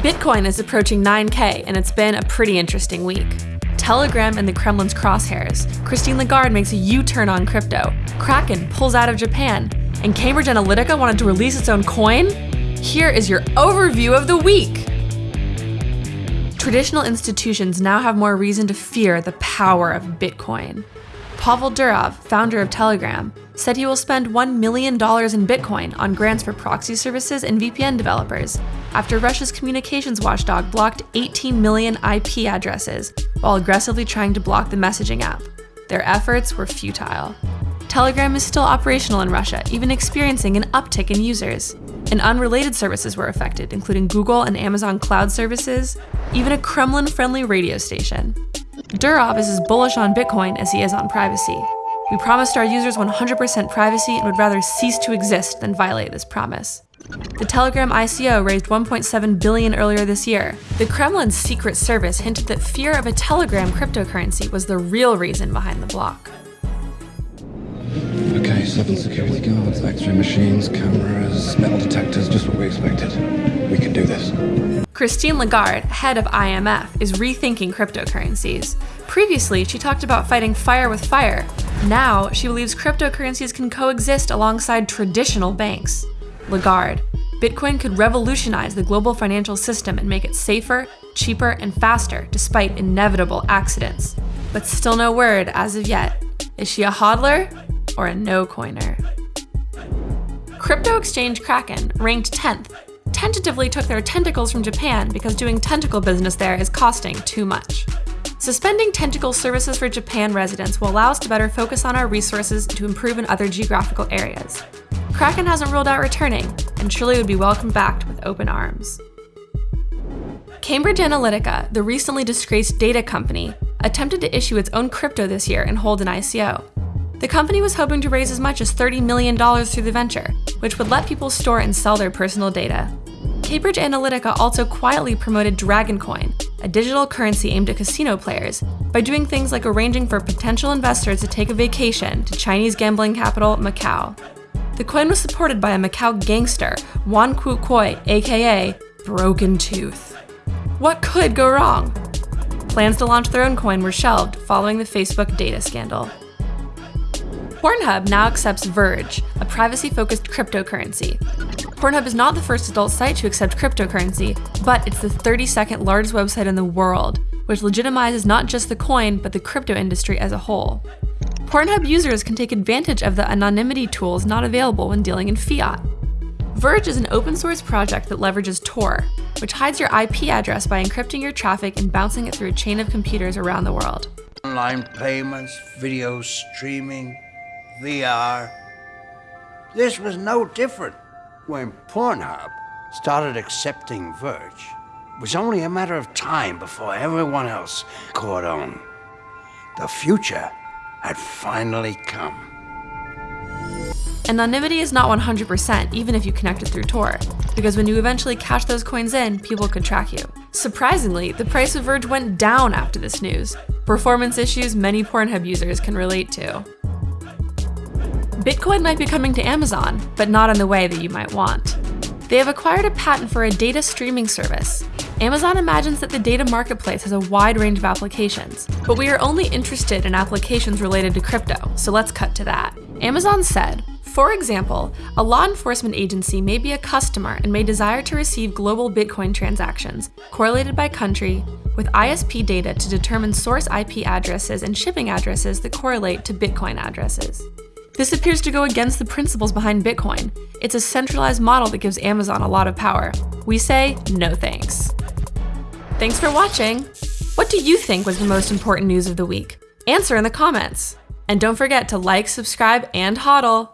Bitcoin is approaching 9K, and it's been a pretty interesting week. Telegram in the Kremlin's crosshairs, Christine Lagarde makes a U turn on crypto, Kraken pulls out of Japan, and Cambridge Analytica wanted to release its own coin? Here is your overview of the week! Traditional institutions now have more reason to fear the power of Bitcoin. Pavel Durov, founder of Telegram, said he will spend $1 million in Bitcoin on grants for proxy services and VPN developers after Russia's communications watchdog blocked 18 million IP addresses while aggressively trying to block the messaging app. Their efforts were futile. Telegram is still operational in Russia, even experiencing an uptick in users. And unrelated services were affected, including Google and Amazon cloud services, even a Kremlin friendly radio station. Durov is as bullish on Bitcoin as he is on privacy. We promised our users 100% privacy and would rather cease to exist than violate this promise. The Telegram ICO raised 1.7 billion earlier this year. The Kremlin's secret service hinted that fear of a Telegram cryptocurrency was the real reason behind the block. Okay, seven security guards, X-ray machines, cameras, metal detectors, just what we expected. We can do this. Christine Lagarde, head of IMF, is rethinking cryptocurrencies. Previously, she talked about fighting fire with fire. Now, she believes cryptocurrencies can coexist alongside traditional banks. Lagarde, Bitcoin could revolutionize the global financial system and make it safer, cheaper, and faster despite inevitable accidents. But still no word as of yet. Is she a hodler or a no coiner? Crypto exchange Kraken ranked 10th tentatively took their tentacles from Japan because doing tentacle business there is costing too much. Suspending tentacle services for Japan residents will allow us to better focus on our resources to improve in other geographical areas. Kraken hasn't ruled out returning, and surely would be welcomed back with open arms. Cambridge Analytica, the recently disgraced data company, attempted to issue its own crypto this year and hold an ICO. The company was hoping to raise as much as $30 million through the venture, which would let people store and sell their personal data. Cambridge Analytica also quietly promoted DragonCoin, a digital currency aimed at casino players, by doing things like arranging for potential investors to take a vacation to Chinese gambling capital Macau. The coin was supported by a Macau gangster, Wan Kuok-koi, aka Broken Tooth. What could go wrong? Plans to launch their own coin were shelved following the Facebook data scandal. Pornhub now accepts Verge, a privacy-focused cryptocurrency. Pornhub is not the first adult site to accept cryptocurrency, but it's the 32nd largest website in the world, which legitimizes not just the coin, but the crypto industry as a whole. Pornhub users can take advantage of the anonymity tools not available when dealing in fiat. Verge is an open source project that leverages Tor, which hides your IP address by encrypting your traffic and bouncing it through a chain of computers around the world. Online payments, video streaming, VR. This was no different. When Pornhub started accepting Verge, it was only a matter of time before everyone else caught on. The future had finally come. Anonymity is not 100% even if you connect it through Tor, because when you eventually cash those coins in, people could track you. Surprisingly, the price of Verge went down after this news, performance issues many Pornhub users can relate to. Bitcoin might be coming to Amazon, but not in the way that you might want. They have acquired a patent for a data streaming service. Amazon imagines that the data marketplace has a wide range of applications, but we are only interested in applications related to crypto, so let's cut to that. Amazon said, for example, a law enforcement agency may be a customer and may desire to receive global Bitcoin transactions, correlated by country, with ISP data to determine source IP addresses and shipping addresses that correlate to Bitcoin addresses. This appears to go against the principles behind Bitcoin. It's a centralized model that gives Amazon a lot of power. We say no thanks. Thanks for watching! What do you think was the most important news of the week? Answer in the comments! And don't forget to like, subscribe, and hodl!